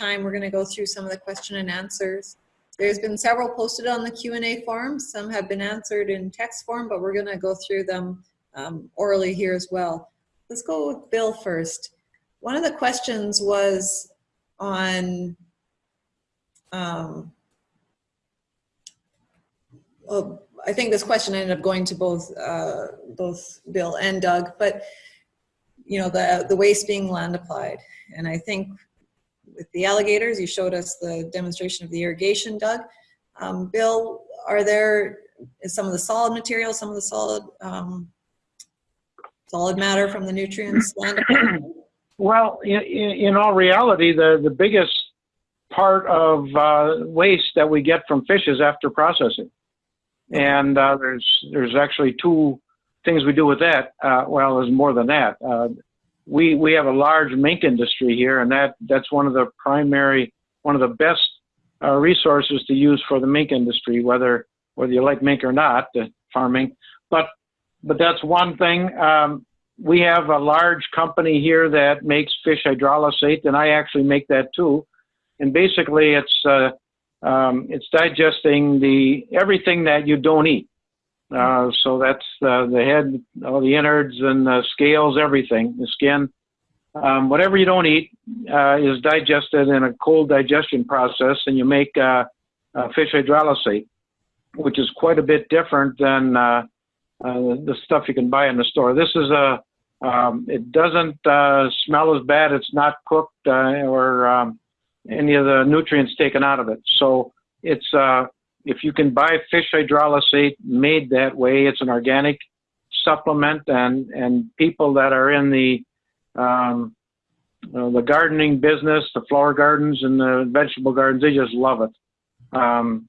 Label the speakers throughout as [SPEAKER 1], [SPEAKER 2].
[SPEAKER 1] time, we're going to go through some of the question and answers. There's been several posted on the Q&A form. Some have been answered in text form, but we're going to go through them um, orally here as well. Let's go with Bill first. One of the questions was on um, well, I think this question ended up going to both uh, both Bill and Doug, but you know the the waste being land applied, and I think with the alligators, you showed us the demonstration of the irrigation, Doug. Um, Bill, are there is some of the solid material, some of the solid um, solid matter from the nutrients?
[SPEAKER 2] Well, in, in all reality, the, the biggest part of uh, waste that we get from fish is after processing. And uh, there's, there's actually two things we do with that. Uh, well, there's more than that. We, we have a large mink industry here, and that, that's one of the primary, one of the best uh, resources to use for the mink industry, whether, whether you like mink or not, the farming. But, but that's one thing. Um, we have a large company here that makes fish hydrolysate, and I actually make that too. And basically, it's uh, um, it's digesting the everything that you don't eat. Uh, so that's uh, the head, all the innards and the scales, everything, the skin. Um, whatever you don't eat uh, is digested in a cold digestion process, and you make uh, fish hydrolysate, which is quite a bit different than uh, the stuff you can buy in the store. This is a um, it doesn't uh, smell as bad. It's not cooked uh, or um, any of the nutrients taken out of it. So it's uh, if you can buy fish hydrolysate made that way, it's an organic supplement, and and people that are in the um, uh, the gardening business, the flower gardens and the vegetable gardens, they just love it. Um,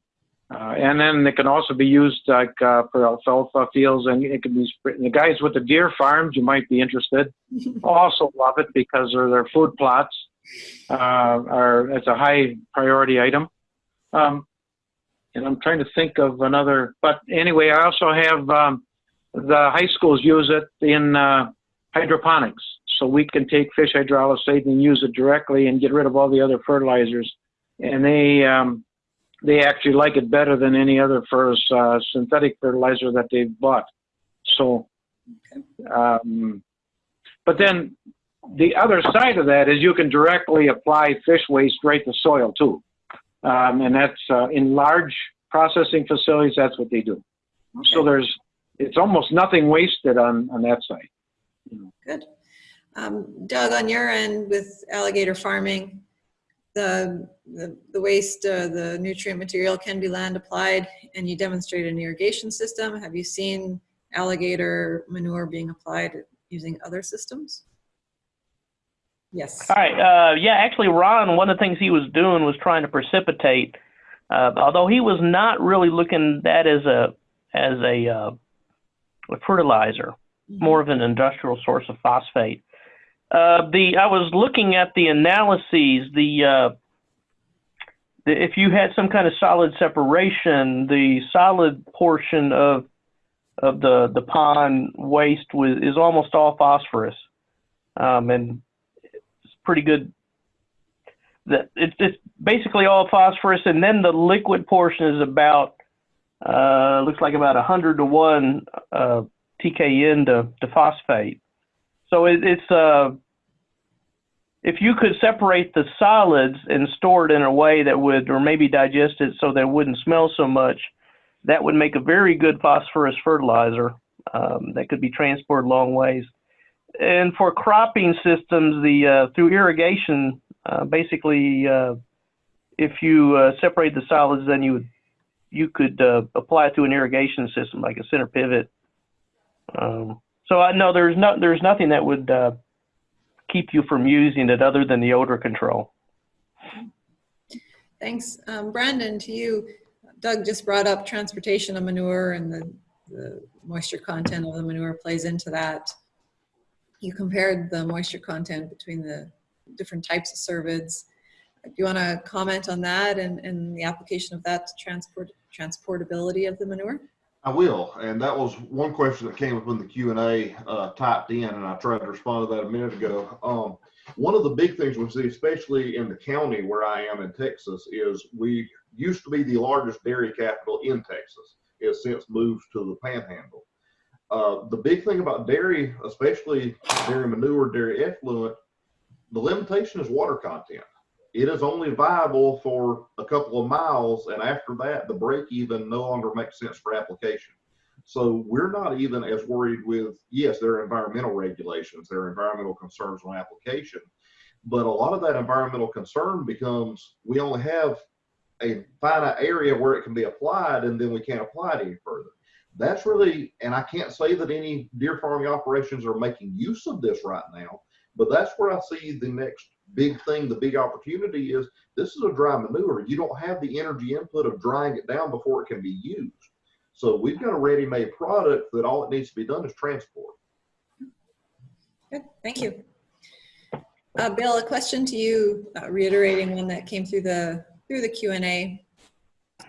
[SPEAKER 2] uh, and then it can also be used like uh, for alfalfa fields, and it can be the guys with the deer farms. You might be interested. also love it because of their food plots. Uh, are it's a high priority item. Um, and I'm trying to think of another. But anyway, I also have um, the high schools use it in uh, hydroponics, so we can take fish hydrolysate and use it directly and get rid of all the other fertilizers. And they um, they actually like it better than any other first uh, synthetic fertilizer that they've bought. So, um, but then the other side of that is you can directly apply fish waste right to soil too. Um, and that's uh, in large processing facilities, that's what they do. Okay. So there's, it's almost nothing wasted on, on that side.
[SPEAKER 1] Good. Um, Doug, on your end with alligator farming, the, the, the waste, uh, the nutrient material can be land applied and you demonstrate an irrigation system. Have you seen alligator manure being applied using other systems? Yes.
[SPEAKER 3] All right. Uh, yeah, actually, Ron, one of the things he was doing was trying to precipitate, uh, although he was not really looking at that as a as a, uh, a fertilizer, mm -hmm. more of an industrial source of phosphate. Uh, the I was looking at the analyses. The, uh, the if you had some kind of solid separation, the solid portion of of the the pond waste was is almost all phosphorus, um, and pretty good. That it's it's basically all phosphorus, and then the liquid portion is about uh, looks like about a hundred to one uh, TKN to, to phosphate. So it, it's uh, if you could separate the solids and store it in a way that would, or maybe digest it so that it wouldn't smell so much, that would make a very good phosphorus fertilizer um, that could be transported long ways. And for cropping systems, the uh, through irrigation, uh, basically, uh, if you uh, separate the solids, then you would you could uh, apply it to an irrigation system like a center pivot. Um, so I know there's no there's nothing that would uh, keep you from using it other than the odor control.
[SPEAKER 1] Thanks. Um, Brandon, to you, Doug just brought up transportation of manure and the, the moisture content of the manure plays into that. You compared the moisture content between the different types of cervids. Do you want to comment on that and, and the application of that to transport transportability of the manure?
[SPEAKER 4] I will, and that was one question that came up in the Q and A uh, typed in, and I tried to respond to that a minute ago. Um, one of the big things we see, especially in the county where I am in Texas, is we used to be the largest dairy capital in Texas. It has since moved to the panhandle. Uh, the big thing about dairy, especially dairy manure, dairy effluent, the limitation is water content. It is only viable for a couple of miles, and after that, the break even no longer makes sense for application. So we're not even as worried with, yes, there are environmental regulations, there are environmental concerns on application, but a lot of that environmental concern becomes we only have a finite area where it can be applied and then we can't apply it any further. That's really, and I can't say that any deer farming operations are making use of this right now, but that's where I see the next big thing, the big opportunity is this is a dry manure. You don't have the energy input of drying it down before it can be used. So we've got a ready-made product that all it needs to be done is transport.
[SPEAKER 1] Good, thank you. Uh, Bill, a question to you, uh, reiterating one that came through the, through the Q and A.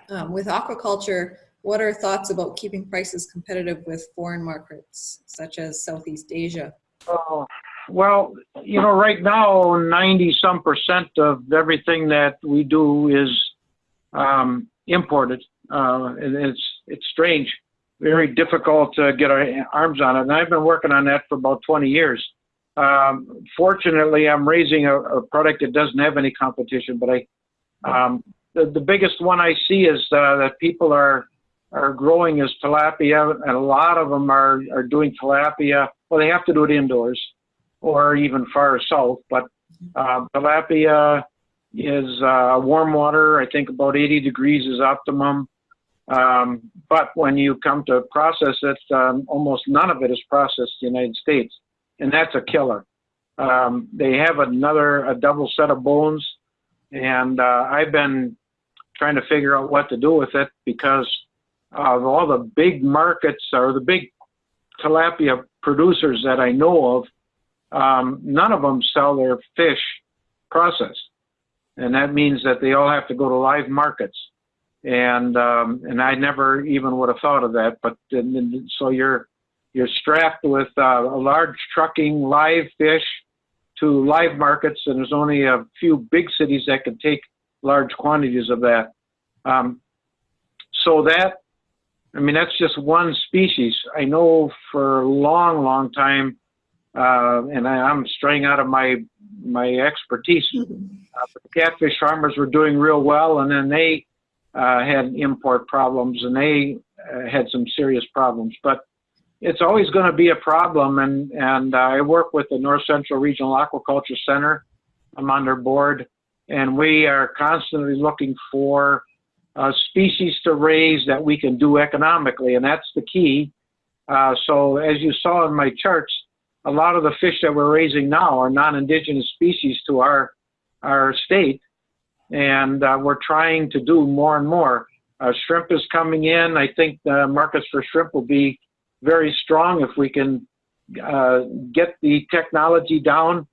[SPEAKER 1] Um, with aquaculture, what are thoughts about keeping prices competitive with foreign markets such as Southeast Asia?
[SPEAKER 2] Oh, well, you know, right now, 90 some percent of everything that we do is um, imported. Uh, and it's, it's strange, very difficult to get our arms on it. And I've been working on that for about 20 years. Um, fortunately, I'm raising a, a product that doesn't have any competition, but I, um, the, the biggest one I see is uh, that people are are growing is tilapia, and a lot of them are are doing tilapia. Well, they have to do it indoors, or even far south. But uh, tilapia is uh, warm water. I think about 80 degrees is optimum. Um, but when you come to process it, um, almost none of it is processed in the United States, and that's a killer. Um, they have another a double set of bones, and uh, I've been trying to figure out what to do with it because of all the big markets or the big tilapia producers that I know of, um, none of them sell their fish processed, and that means that they all have to go to live markets. And um, and I never even would have thought of that. But so you're you're strapped with uh, a large trucking live fish to live markets, and there's only a few big cities that can take large quantities of that. Um, so that I mean, that's just one species. I know for a long, long time, uh, and I, am straying out of my my expertise. Uh, but the catfish farmers were doing real well, and then they uh, had import problems, and they uh, had some serious problems. But it's always going to be a problem, and and I work with the North Central Regional Aquaculture Center. I'm on their board, and we are constantly looking for uh, species to raise that we can do economically, and that's the key. Uh, so as you saw in my charts, a lot of the fish that we're raising now are non-indigenous species to our our state, and uh, we're trying to do more and more. Uh, shrimp is coming in. I think the markets for shrimp will be very strong if we can uh, get the technology down.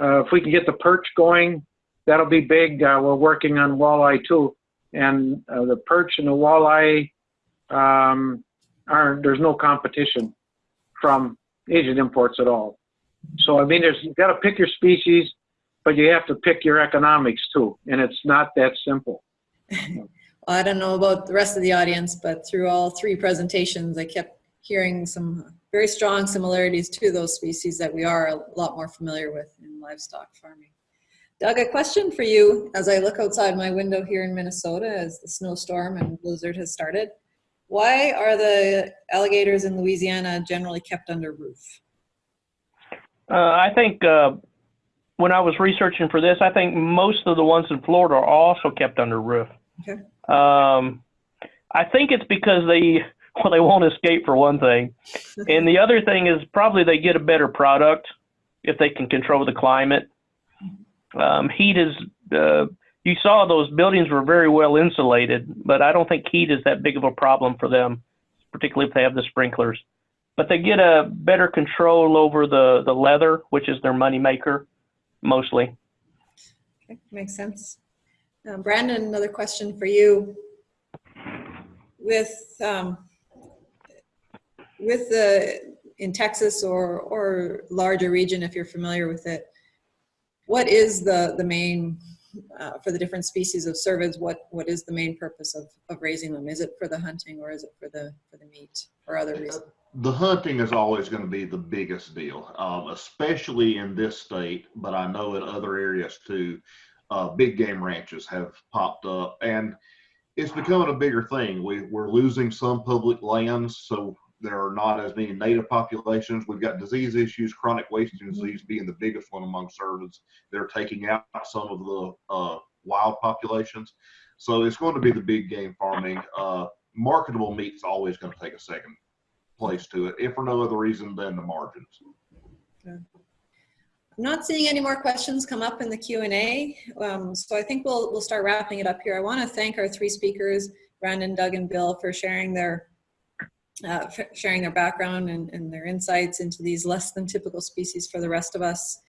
[SPEAKER 2] Uh, if we can get the perch going, that'll be big. we're working on walleye too and uh, the perch and the walleye um, are there's no competition from Asian imports at all. So I mean, there's you got to pick your species, but you have to pick your economics too, and it's not that simple.
[SPEAKER 1] well, I don't know about the rest of the audience, but through all three presentations, I kept hearing some very strong similarities to those species that we are a lot more familiar with in livestock farming. Doug, a question for you as I look outside my window here in Minnesota as the snowstorm and blizzard has started. Why are the alligators in Louisiana generally kept under roof?
[SPEAKER 3] Uh, I think uh, when I was researching for this, I think most of the ones in Florida are also kept under roof.
[SPEAKER 1] Okay.
[SPEAKER 3] Um, I think it's because they well they won't escape for one thing, and the other thing is probably they get a better product if they can control the climate um, heat is uh, you saw those buildings were very well insulated, but I don't think heat is that big of a problem for them, particularly if they have the sprinklers. But they get a better control over the, the leather, which is their money maker, mostly.
[SPEAKER 1] Okay, makes sense. Uh, Brandon, another question for you. With um, with the in Texas or or larger region, if you're familiar with it, what is the, the main, uh, for the different species of cervids, what, what is the main purpose of, of raising them? Is it for the hunting or is it for the, for the meat or other reasons?
[SPEAKER 4] The hunting is always going to be the biggest deal, um, especially in this state, but I know in other areas too. Uh, big game ranches have popped up, and it's becoming a bigger thing. We, we're losing some public lands, so there are not as many native populations. We've got disease issues, chronic wasting disease being the biggest one among cervids. They're taking out some of the uh, wild populations. So it's going to be the big game farming. Uh, marketable meat's always going to take a second place to it, if for no other reason than the margins.
[SPEAKER 1] I'm not seeing any more questions come up in the Q&A, um, so I think we'll, we'll start wrapping it up here. I want to thank our three speakers, Brandon, Doug, and Bill, for sharing their uh, sharing their background and, and their insights into these less than typical species for the rest of us.